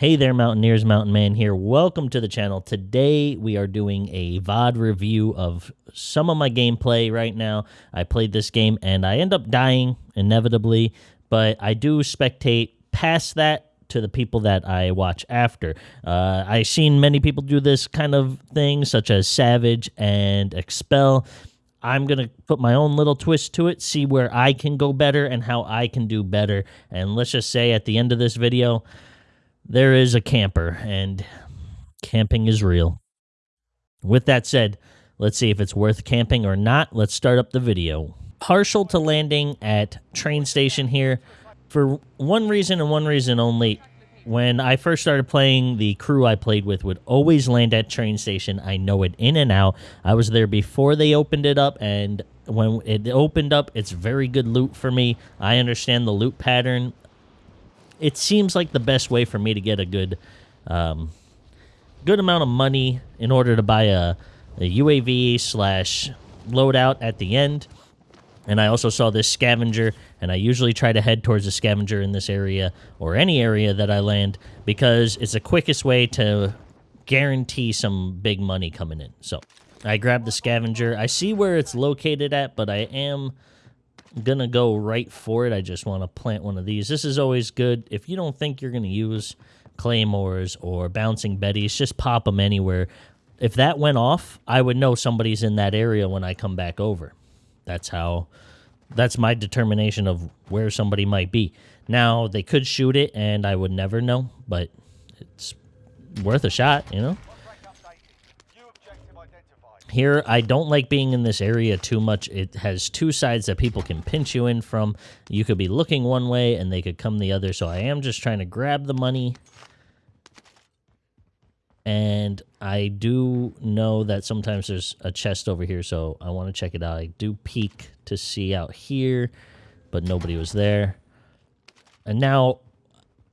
Hey there, Mountaineers. Mountain Man here. Welcome to the channel. Today we are doing a VOD review of some of my gameplay right now. I played this game and I end up dying inevitably, but I do spectate past that to the people that I watch after. Uh, I've seen many people do this kind of thing, such as Savage and Expel. I'm going to put my own little twist to it, see where I can go better and how I can do better. And let's just say at the end of this video, there is a camper, and camping is real. With that said, let's see if it's worth camping or not. Let's start up the video. Partial to landing at train station here for one reason and one reason only. When I first started playing, the crew I played with would always land at train station. I know it in and out. I was there before they opened it up, and when it opened up, it's very good loot for me. I understand the loot pattern it seems like the best way for me to get a good um, good amount of money in order to buy a, a UAV slash loadout at the end. And I also saw this scavenger, and I usually try to head towards the scavenger in this area or any area that I land because it's the quickest way to guarantee some big money coming in. So I grab the scavenger. I see where it's located at, but I am gonna go right for it. I just want to plant one of these. This is always good. If you don't think you're gonna use claymores or bouncing betties, just pop them anywhere. If that went off, I would know somebody's in that area when I come back over. That's how. That's my determination of where somebody might be. Now they could shoot it, and I would never know, but it's worth a shot, you know. Here, I don't like being in this area too much. It has two sides that people can pinch you in from. You could be looking one way and they could come the other. So I am just trying to grab the money. And I do know that sometimes there's a chest over here, so I want to check it out. I do peek to see out here, but nobody was there. And now,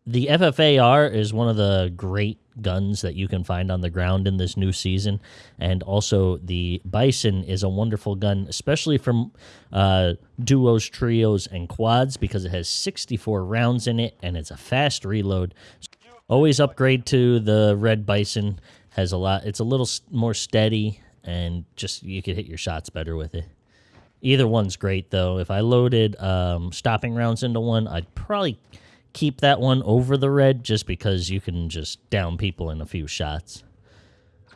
the FFAR is one of the great guns that you can find on the ground in this new season. And also, the Bison is a wonderful gun, especially from uh, duos, trios, and quads, because it has 64 rounds in it and it's a fast reload. Always upgrade to the Red Bison. Has a lot. It's a little more steady, and just you could hit your shots better with it. Either one's great though. If I loaded um, stopping rounds into one, I'd probably keep that one over the red just because you can just down people in a few shots.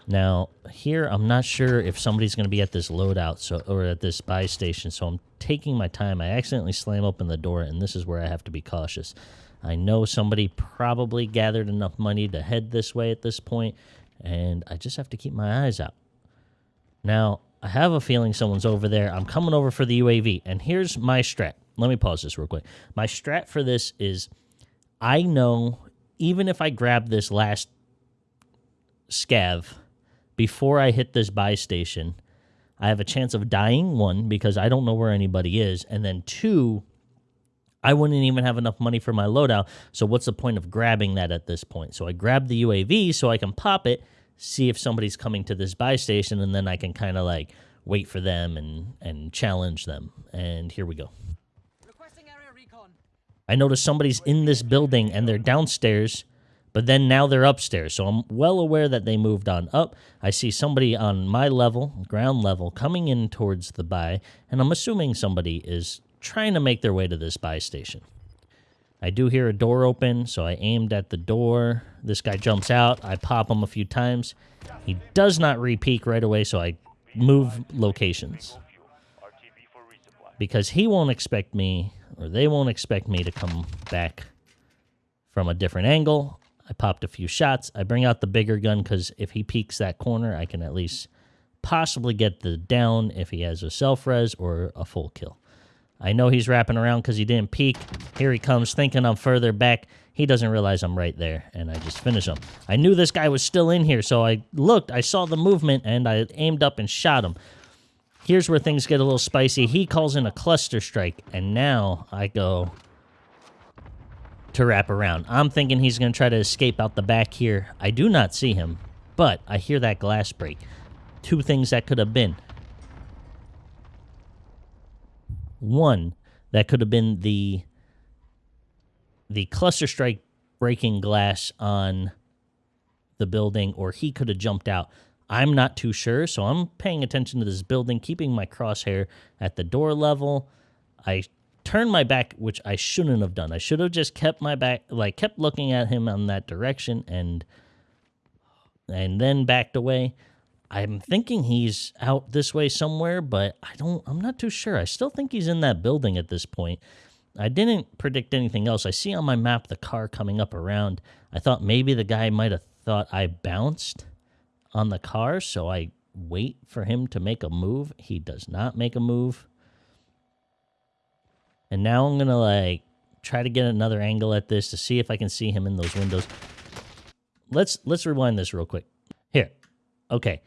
Now, here, I'm not sure if somebody's going to be at this loadout so, or at this buy station, so I'm taking my time. I accidentally slam open the door, and this is where I have to be cautious. I know somebody probably gathered enough money to head this way at this point, and I just have to keep my eyes out. Now, I have a feeling someone's over there. I'm coming over for the UAV, and here's my strat. Let me pause this real quick. My strat for this is I know even if I grab this last scav before I hit this buy station, I have a chance of dying, one, because I don't know where anybody is, and then two, I wouldn't even have enough money for my loadout. So what's the point of grabbing that at this point? So I grab the UAV so I can pop it, see if somebody's coming to this buy station, and then I can kind of like wait for them and and challenge them. And here we go. I notice somebody's in this building and they're downstairs, but then now they're upstairs. So I'm well aware that they moved on up. I see somebody on my level, ground level, coming in towards the buy, and I'm assuming somebody is trying to make their way to this buy station. I do hear a door open, so I aimed at the door. This guy jumps out. I pop him a few times. He does not repeat right away, so I move locations. Because he won't expect me or they won't expect me to come back from a different angle. I popped a few shots. I bring out the bigger gun because if he peeks that corner, I can at least possibly get the down if he has a self-res or a full kill. I know he's wrapping around because he didn't peek. Here he comes, thinking I'm further back. He doesn't realize I'm right there, and I just finish him. I knew this guy was still in here, so I looked, I saw the movement, and I aimed up and shot him. Here's where things get a little spicy. He calls in a cluster strike, and now I go to wrap around. I'm thinking he's going to try to escape out the back here. I do not see him, but I hear that glass break. Two things that could have been. One, that could have been the the cluster strike breaking glass on the building or he could have jumped out. I'm not too sure, so I'm paying attention to this building, keeping my crosshair at the door level. I turned my back, which I shouldn't have done. I should have just kept my back, like kept looking at him on that direction and and then backed away. I'm thinking he's out this way somewhere, but I don't I'm not too sure. I still think he's in that building at this point. I didn't predict anything else. I see on my map the car coming up around. I thought maybe the guy might have thought I bounced on the car, so I wait for him to make a move. He does not make a move. And now I'm going to like try to get another angle at this to see if I can see him in those windows. Let's let's rewind this real quick. Here. Okay.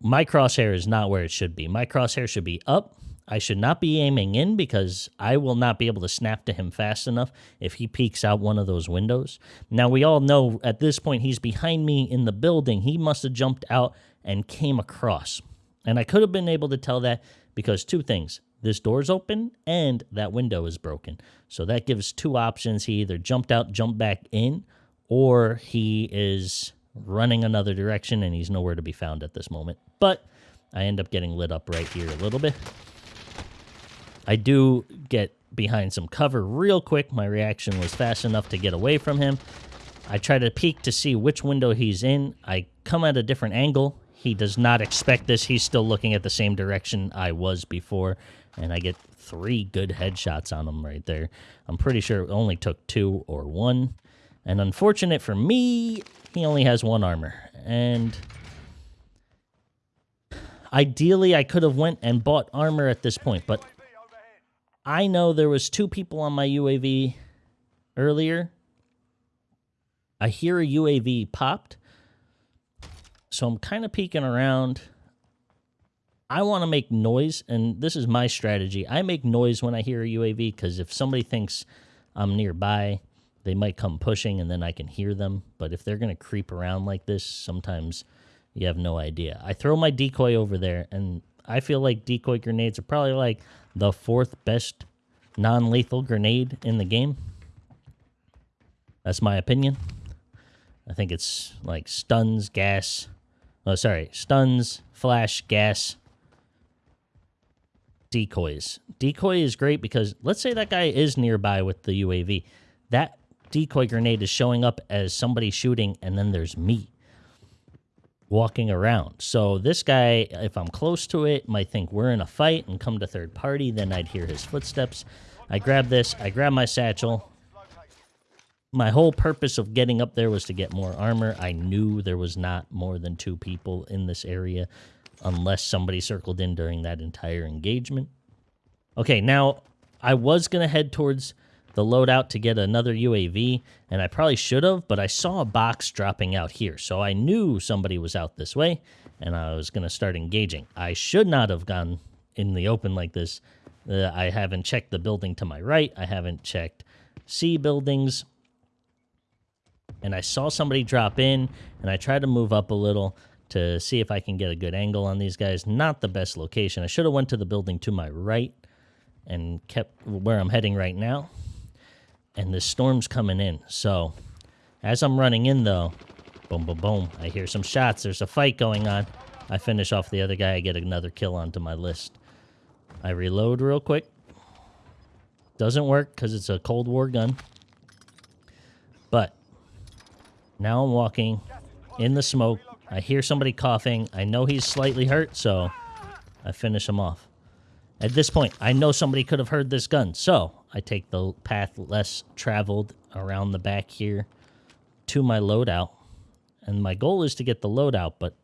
My crosshair is not where it should be. My crosshair should be up. I should not be aiming in because I will not be able to snap to him fast enough if he peeks out one of those windows. Now, we all know at this point he's behind me in the building. He must have jumped out and came across. And I could have been able to tell that because two things this door's open and that window is broken. So that gives two options. He either jumped out, jumped back in, or he is running another direction and he's nowhere to be found at this moment. But I end up getting lit up right here a little bit. I do get behind some cover real quick. My reaction was fast enough to get away from him. I try to peek to see which window he's in. I come at a different angle. He does not expect this. He's still looking at the same direction I was before and I get three good headshots on him right there. I'm pretty sure it only took two or one. And unfortunate for me, he only has one armor. And ideally, I could have went and bought armor at this point, but I know there was two people on my UAV earlier. I hear a UAV popped. So I'm kind of peeking around. I want to make noise, and this is my strategy. I make noise when I hear a UAV because if somebody thinks I'm nearby, they might come pushing and then I can hear them. But if they're going to creep around like this, sometimes you have no idea. I throw my decoy over there, and I feel like decoy grenades are probably like the fourth best non lethal grenade in the game. That's my opinion. I think it's like stuns, gas. Oh, sorry. Stuns, flash, gas, decoys. Decoy is great because let's say that guy is nearby with the UAV. That decoy grenade is showing up as somebody shooting, and then there's me walking around. So this guy, if I'm close to it, might think we're in a fight and come to third party. Then I'd hear his footsteps. I grab this. I grab my satchel. My whole purpose of getting up there was to get more armor. I knew there was not more than two people in this area unless somebody circled in during that entire engagement. Okay, now I was going to head towards the loadout to get another UAV, and I probably should have, but I saw a box dropping out here, so I knew somebody was out this way, and I was going to start engaging. I should not have gone in the open like this. Uh, I haven't checked the building to my right. I haven't checked C buildings. And I saw somebody drop in, and I tried to move up a little to see if I can get a good angle on these guys. Not the best location. I should have went to the building to my right and kept where I'm heading right now. And the storm's coming in. So as I'm running in, though, boom, boom, boom, I hear some shots. There's a fight going on. I finish off the other guy. I get another kill onto my list. I reload real quick. Doesn't work because it's a Cold War gun. But now I'm walking in the smoke I hear somebody coughing. I know he's slightly hurt, so I finish him off. At this point, I know somebody could have heard this gun, so I take the path less traveled around the back here to my loadout. And my goal is to get the loadout, but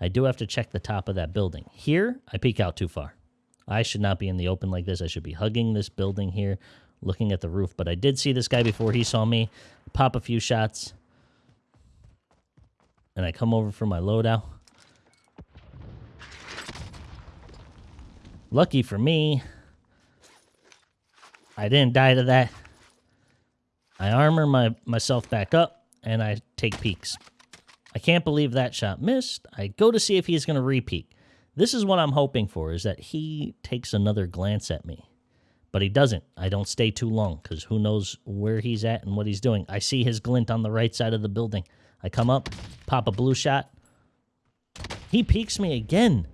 I do have to check the top of that building. Here, I peek out too far. I should not be in the open like this. I should be hugging this building here, looking at the roof. But I did see this guy before he saw me. Pop a few shots and I come over for my loadout. Lucky for me, I didn't die to that. I armor my myself back up, and I take peeks. I can't believe that shot missed. I go to see if he's going to repeat. This is what I'm hoping for, is that he takes another glance at me. but he doesn't. I don't stay too long because who knows where he's at and what he's doing. I see his glint on the right side of the building. I come up, pop a blue shot. He peeks me again,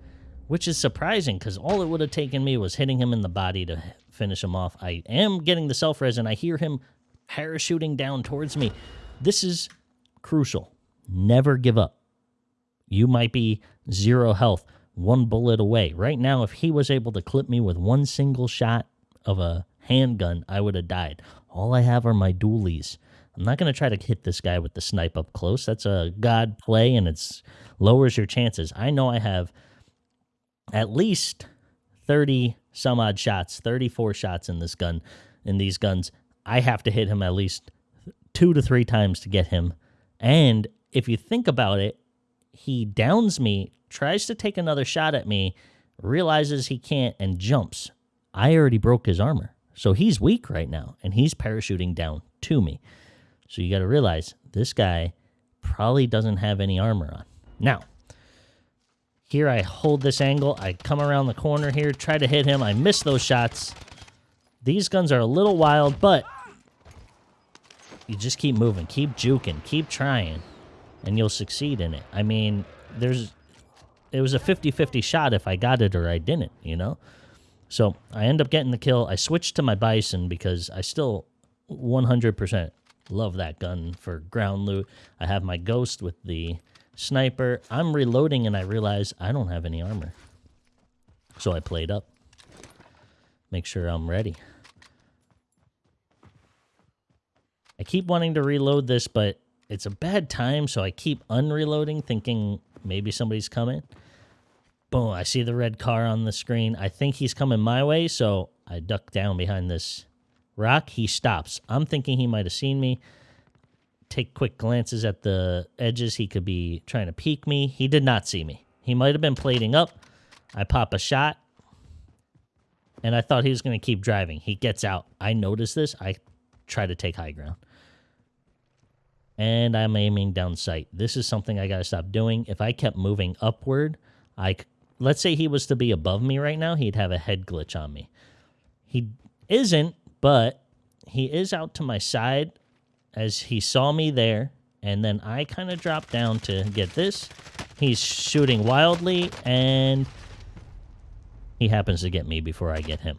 which is surprising because all it would have taken me was hitting him in the body to finish him off. I am getting the self res and I hear him parachuting down towards me. This is crucial. Never give up. You might be zero health, one bullet away. Right now, if he was able to clip me with one single shot of a handgun, I would have died. All I have are my dualies. I'm not going to try to hit this guy with the snipe up close. That's a god play and it's lowers your chances. I know I have at least 30 some odd shots, 34 shots in this gun in these guns. I have to hit him at least 2 to 3 times to get him. And if you think about it, he downs me, tries to take another shot at me, realizes he can't and jumps. I already broke his armor. So he's weak right now and he's parachuting down to me. So you got to realize this guy probably doesn't have any armor on. Now, here I hold this angle. I come around the corner here, try to hit him. I miss those shots. These guns are a little wild, but you just keep moving, keep juking, keep trying, and you'll succeed in it. I mean, there's it was a 50-50 shot if I got it or I didn't, you know? So I end up getting the kill. I switched to my Bison because I still 100% love that gun for ground loot. I have my Ghost with the sniper. I'm reloading and I realize I don't have any armor. So I played up. Make sure I'm ready. I keep wanting to reload this, but it's a bad time, so I keep unreloading, thinking maybe somebody's coming. Boom, I see the red car on the screen. I think he's coming my way, so I duck down behind this rock. He stops. I'm thinking he might have seen me. Take quick glances at the edges. He could be trying to peek me. He did not see me. He might have been plating up. I pop a shot, and I thought he was going to keep driving. He gets out. I notice this. I try to take high ground. And I'm aiming down sight. This is something I got to stop doing. If I kept moving upward, I let's say he was to be above me right now, he'd have a head glitch on me. He isn't, but he is out to my side as he saw me there. And then I kind of dropped down to get this. He's shooting wildly, and he happens to get me before I get him.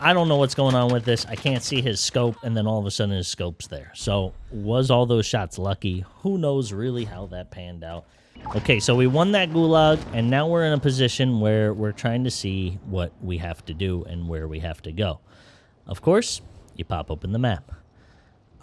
I don't know what's going on with this. I can't see his scope, and then all of a sudden his scope's there. So was all those shots lucky? Who knows really how that panned out? Okay, so we won that gulag, and now we're in a position where we're trying to see what we have to do and where we have to go. Of course, you pop open the map.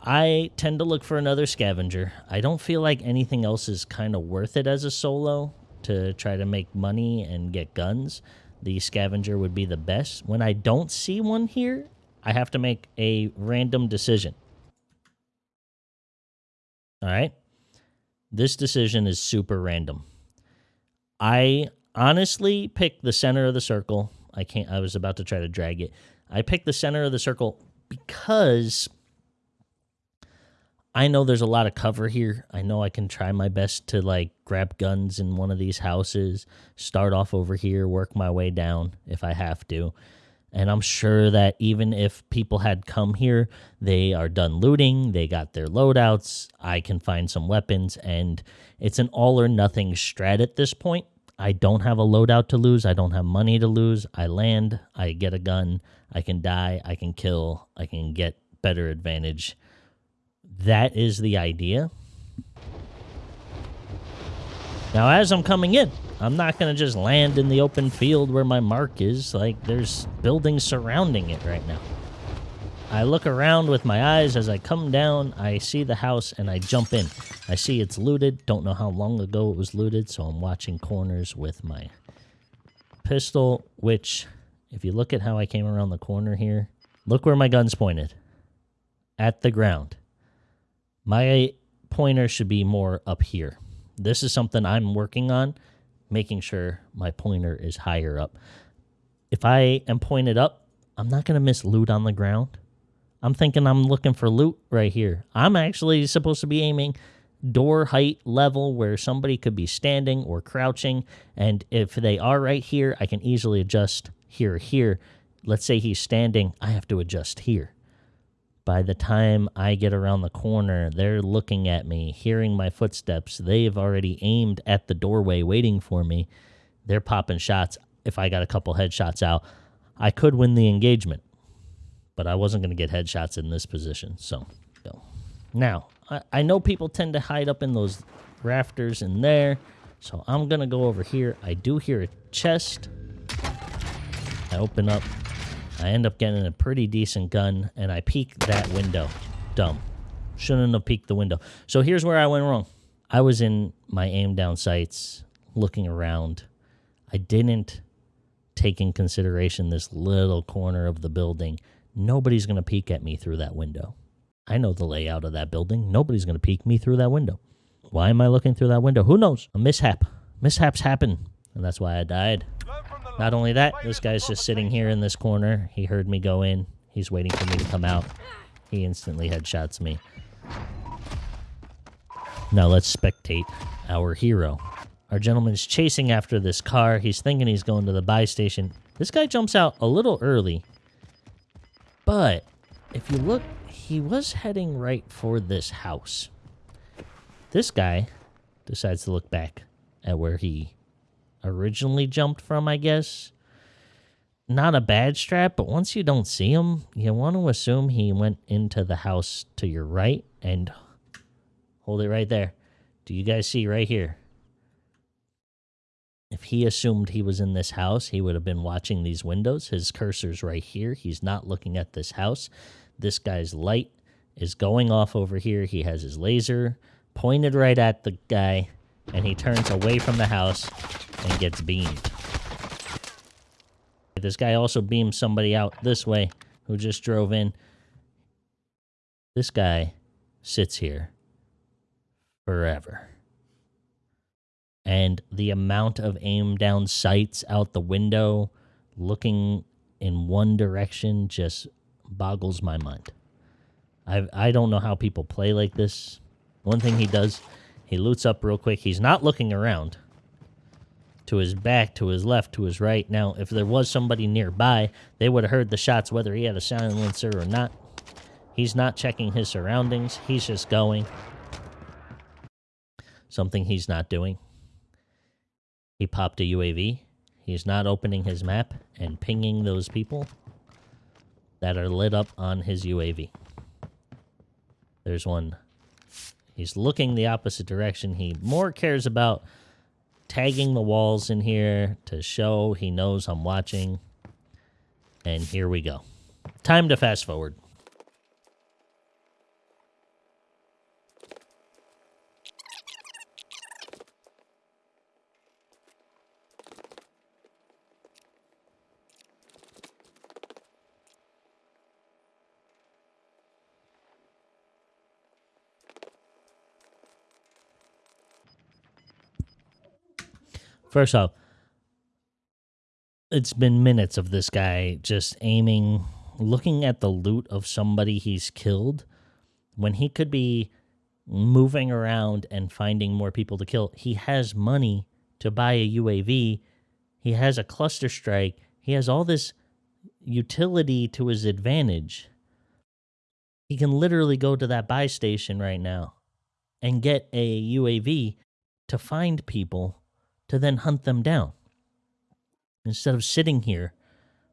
I tend to look for another scavenger. I don't feel like anything else is kind of worth it as a solo to try to make money and get guns. The scavenger would be the best. When I don't see one here, I have to make a random decision. All right. This decision is super random. I honestly picked the center of the circle. I can't I was about to try to drag it. I picked the center of the circle because I know there's a lot of cover here. I know I can try my best to like grab guns in one of these houses, start off over here, work my way down if I have to. And I'm sure that even if people had come here, they are done looting, they got their loadouts, I can find some weapons, and it's an all or nothing strat at this point. I don't have a loadout to lose, I don't have money to lose. I land, I get a gun, I can die, I can kill, I can get better advantage. That is the idea. Now, as I'm coming in, I'm not going to just land in the open field where my mark is. Like, there's buildings surrounding it right now. I look around with my eyes as I come down. I see the house and I jump in. I see it's looted. Don't know how long ago it was looted, so I'm watching corners with my pistol, which, if you look at how I came around the corner here, look where my gun's pointed. At the ground. My pointer should be more up here. This is something I'm working on, making sure my pointer is higher up. If I am pointed up, I'm not going to miss loot on the ground. I'm thinking I'm looking for loot right here. I'm actually supposed to be aiming door height level where somebody could be standing or crouching. And if they are right here, I can easily adjust here, here. Let's say he's standing, I have to adjust here. By the time I get around the corner, they're looking at me, hearing my footsteps. They've already aimed at the doorway waiting for me. They're popping shots. If I got a couple headshots out, I could win the engagement. But I wasn't going to get headshots in this position. So, now, I, I know people tend to hide up in those rafters in there. So I'm going to go over here. I do hear a chest. I open up I end up getting a pretty decent gun, and I peek that window. Dumb. Shouldn't have peeked the window. So here's where I went wrong. I was in my aim down sights, looking around. I didn't take in consideration this little corner of the building. Nobody's going to peek at me through that window. I know the layout of that building. Nobody's going to peek me through that window. Why am I looking through that window? Who knows? A mishap. Mishaps happen, and that's why I died. Not only that, this guy's just sitting here in this corner. He heard me go in. He's waiting for me to come out. He instantly headshots me. Now let's spectate our hero. Our gentleman's chasing after this car. He's thinking he's going to the buy station. This guy jumps out a little early. But if you look, he was heading right for this house. This guy decides to look back at where he originally jumped from, I guess. Not a bad strat, but once you don't see him, you want to assume he went into the house to your right and hold it right there. Do you guys see right here? If he assumed he was in this house, he would have been watching these windows. His cursor's right here. He's not looking at this house. This guy's light is going off over here. He has his laser pointed right at the guy, and he turns away from the house and gets beamed. This guy also beams somebody out this way who just drove in. This guy sits here forever. And the amount of aim down sights out the window looking in one direction just boggles my mind. I I don't know how people play like this. One thing he does, he loots up real quick. He's not looking around to his back, to his left, to his right. Now, if there was somebody nearby, they would have heard the shots whether he had a silencer or not. He's not checking his surroundings. He's just going. Something he's not doing. He popped a UAV. He's not opening his map and pinging those people that are lit up on his UAV. There's one. He's looking the opposite direction. He more cares about tagging the walls in here to show he knows I'm watching. And here we go. Time to fast forward. First off, it's been minutes of this guy just aiming, looking at the loot of somebody he's killed when he could be moving around and finding more people to kill. He has money to buy a UAV, he has a cluster strike, he has all this utility to his advantage. He can literally go to that buy station right now and get a UAV to find people to then hunt them down. Instead of sitting here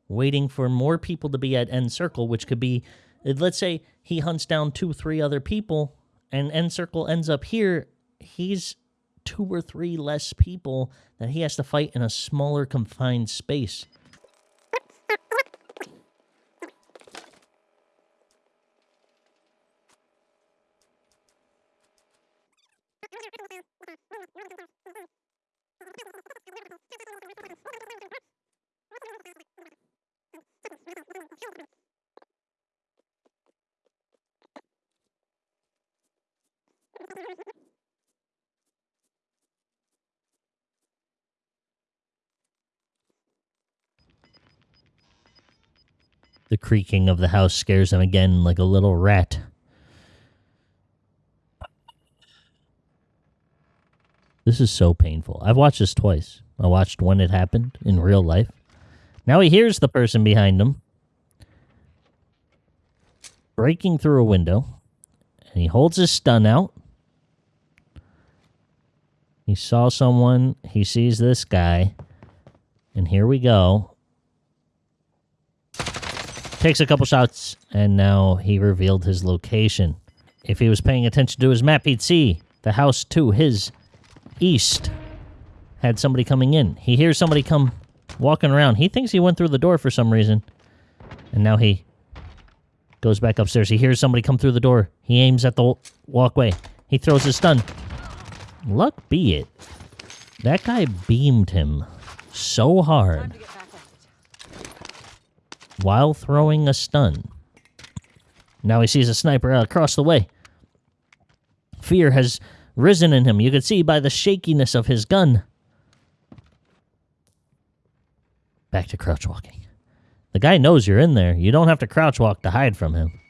waiting for more people to be at end circle, which could be, uh, let's say he hunts down two, three other people, and end circle ends up here, he's two or three less people that he has to fight in a smaller confined space. Creaking of the house scares him again like a little rat. This is so painful. I've watched this twice. I watched when it happened in real life, Now he hears the person behind him breaking through a window, and he holds his stun out. He saw someone, he sees this guy, and here we go. Takes a couple shots, and now he revealed his location. If he was paying attention to his map, he'd see the house to his east had somebody coming in. He hears somebody come walking around. He thinks he went through the door for some reason. And now he goes back upstairs. He hears somebody come through the door. He aims at the walkway. He throws his stun. Luck be it. That guy beamed him so hard while throwing a stun. Now he sees a sniper uh, across the way. Fear has risen in him. You can see by the shakiness of his gun. Back to crouch walking. The guy knows you're in there. You don't have to crouch walk to hide from him.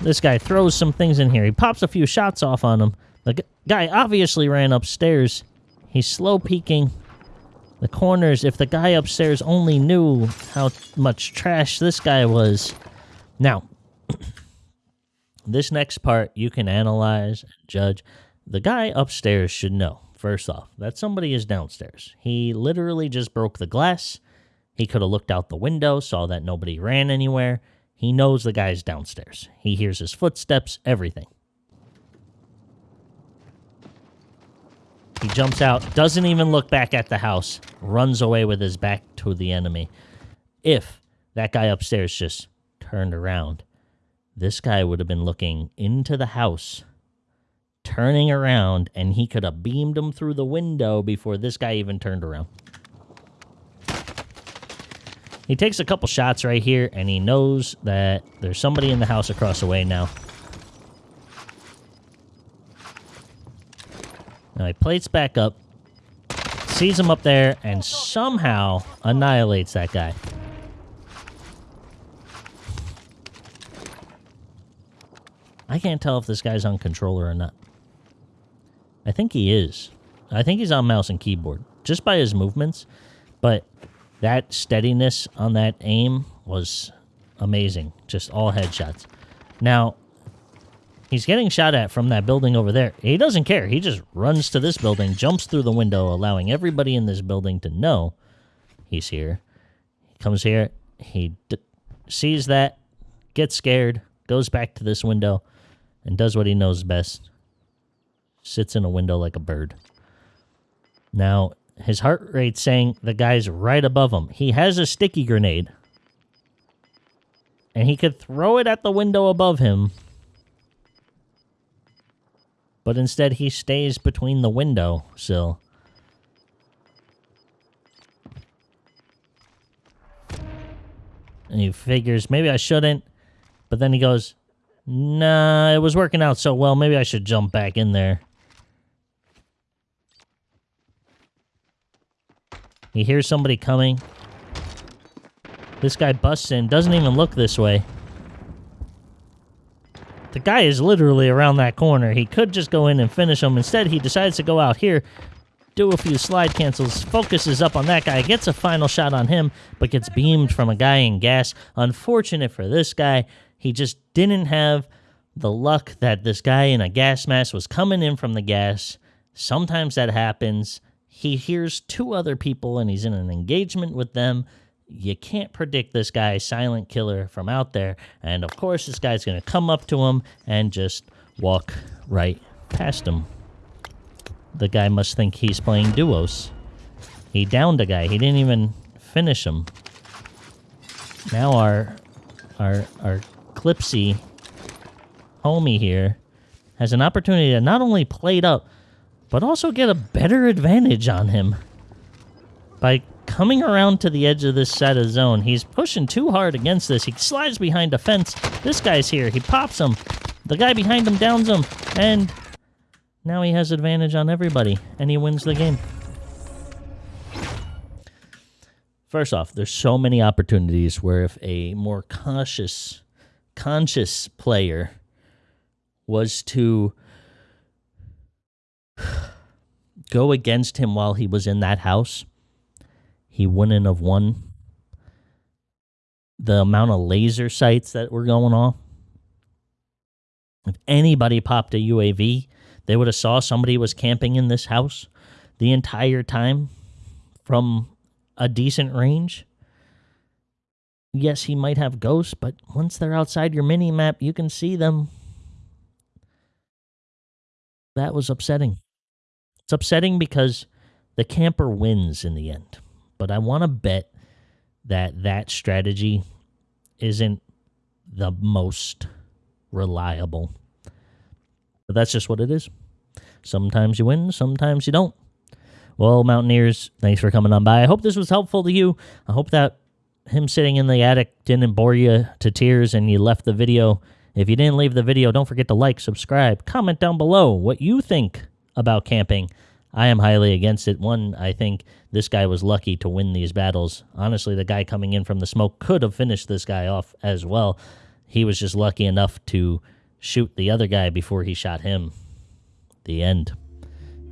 This guy throws some things in here. He pops a few shots off on him. The guy obviously ran upstairs. He's slow peeking the corners. If the guy upstairs only knew how much trash this guy was. Now, this next part you can analyze, judge. The guy upstairs should know, first off, that somebody is downstairs. He literally just broke the glass. He could have looked out the window, saw that nobody ran anywhere. He knows the guy's downstairs. He hears his footsteps, everything. He jumps out, doesn't even look back at the house, runs away with his back to the enemy. If that guy upstairs just turned around, this guy would have been looking into the house, turning around, and he could have beamed him through the window before this guy even turned around. He takes a couple shots right here, and he knows that there's somebody in the house across the way now. Now he plates back up, sees him up there, and somehow annihilates that guy. I can't tell if this guy's on controller or not. I think he is. I think he's on mouse and keyboard, just by his movements. But that steadiness on that aim was amazing. Just all headshots. Now, he's getting shot at from that building over there. He doesn't care. He just runs to this building, jumps through the window, allowing everybody in this building to know he's here. He comes here. He sees that, gets scared, goes back to this window, and does what he knows best. Sits in a window like a bird. Now, his heart rate saying the guy's right above him. He has a sticky grenade. And he could throw it at the window above him. But instead he stays between the window sill. And he figures, maybe I shouldn't. But then he goes, nah, it was working out so well, maybe I should jump back in there. He hears somebody coming. This guy busts in, doesn't even look this way. The guy is literally around that corner. He could just go in and finish him. Instead, he decides to go out here, do a few slide cancels, focuses up on that guy, gets a final shot on him, but gets beamed from a guy in gas. Unfortunate for this guy, he just didn't have the luck that this guy in a gas mask was coming in from the gas. Sometimes that happens. He hears two other people and he's in an engagement with them. You can't predict this guy, silent killer, from out there. And of course, this guy's going to come up to him and just walk right past him. The guy must think he's playing duos. He downed a guy. He didn't even finish him. Now our our our Clipsy homie here has an opportunity to not only plate up, but also get a better advantage on him. By coming around to the edge of this side of zone, he's pushing too hard against this. He slides behind a fence. This guy's here. He pops him. The guy behind him downs him. And now he has advantage on everybody. And he wins the game. First off, there's so many opportunities where if a more cautious, conscious player was to go against him while he was in that house, he wouldn't have won. the amount of laser sights that were going off. If anybody popped a UAV, they would have saw somebody was camping in this house the entire time from a decent range. Yes, he might have ghosts, but once they're outside your mini map, you can see them. That was upsetting. It's upsetting because the camper wins in the end. But I want to bet that that strategy isn't the most reliable. But that's just what it is. Sometimes you win, sometimes you don't. Well, Mountaineers, thanks for coming on by. I hope this was helpful to you. I hope that him sitting in the attic didn't bore you to tears and you left the video. If you didn't leave the video, don't forget to like, subscribe, comment down below what you think about camping. I am highly against it. One, I think this guy was lucky to win these battles. Honestly, the guy coming in from the smoke could have finished this guy off as well. He was just lucky enough to shoot the other guy before he shot him. The end.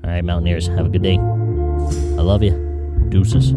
All right, Mountaineers, have a good day. I love you. Deuces.